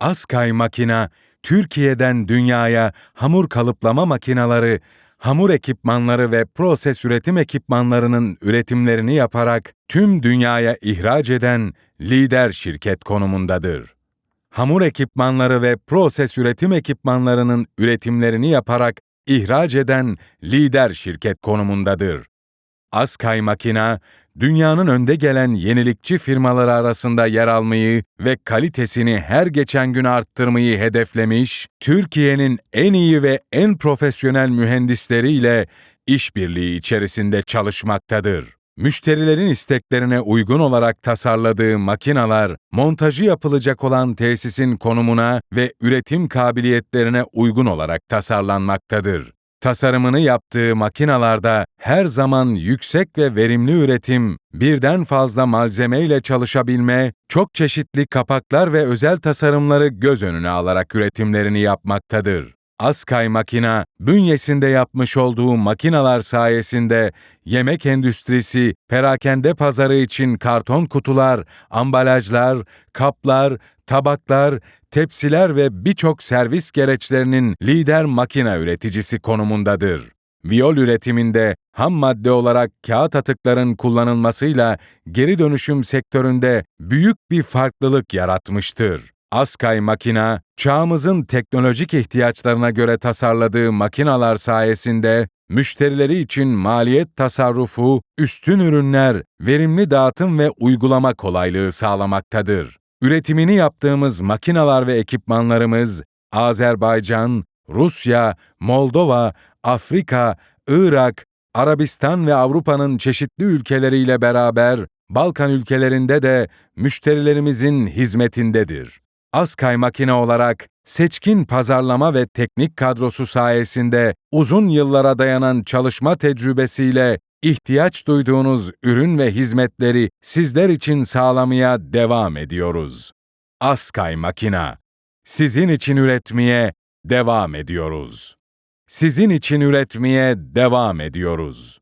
Askay Makina, Türkiye'den dünyaya hamur kalıplama makineleri, hamur ekipmanları ve proses üretim ekipmanlarının üretimlerini yaparak tüm dünyaya ihraç eden lider şirket konumundadır. Hamur ekipmanları ve proses üretim ekipmanlarının üretimlerini yaparak ihraç eden lider şirket konumundadır. Askay Makina, dünyanın önde gelen yenilikçi firmaları arasında yer almayı ve kalitesini her geçen gün arttırmayı hedeflemiş, Türkiye'nin en iyi ve en profesyonel mühendisleriyle işbirliği içerisinde çalışmaktadır. Müşterilerin isteklerine uygun olarak tasarladığı makinalar, montajı yapılacak olan tesisin konumuna ve üretim kabiliyetlerine uygun olarak tasarlanmaktadır. Tasarımını yaptığı makinalarda her zaman yüksek ve verimli üretim, birden fazla malzeme ile çalışabilme, çok çeşitli kapaklar ve özel tasarımları göz önüne alarak üretimlerini yapmaktadır. Askay Makina, bünyesinde yapmış olduğu makinalar sayesinde yemek endüstrisi, perakende pazarı için karton kutular, ambalajlar, kaplar, tabaklar, tepsiler ve birçok servis gereçlerinin lider makina üreticisi konumundadır. Viyol üretiminde ham madde olarak kağıt atıkların kullanılmasıyla geri dönüşüm sektöründe büyük bir farklılık yaratmıştır. Askay Makina, çağımızın teknolojik ihtiyaçlarına göre tasarladığı makinalar sayesinde müşterileri için maliyet tasarrufu, üstün ürünler, verimli dağıtım ve uygulama kolaylığı sağlamaktadır. Üretimini yaptığımız makinalar ve ekipmanlarımız Azerbaycan, Rusya, Moldova, Afrika, Irak, Arabistan ve Avrupa'nın çeşitli ülkeleriyle beraber Balkan ülkelerinde de müşterilerimizin hizmetindedir. Askay Makine olarak seçkin pazarlama ve teknik kadrosu sayesinde uzun yıllara dayanan çalışma tecrübesiyle ihtiyaç duyduğunuz ürün ve hizmetleri sizler için sağlamaya devam ediyoruz. Askay Makina, sizin için üretmeye devam ediyoruz. Sizin için üretmeye devam ediyoruz.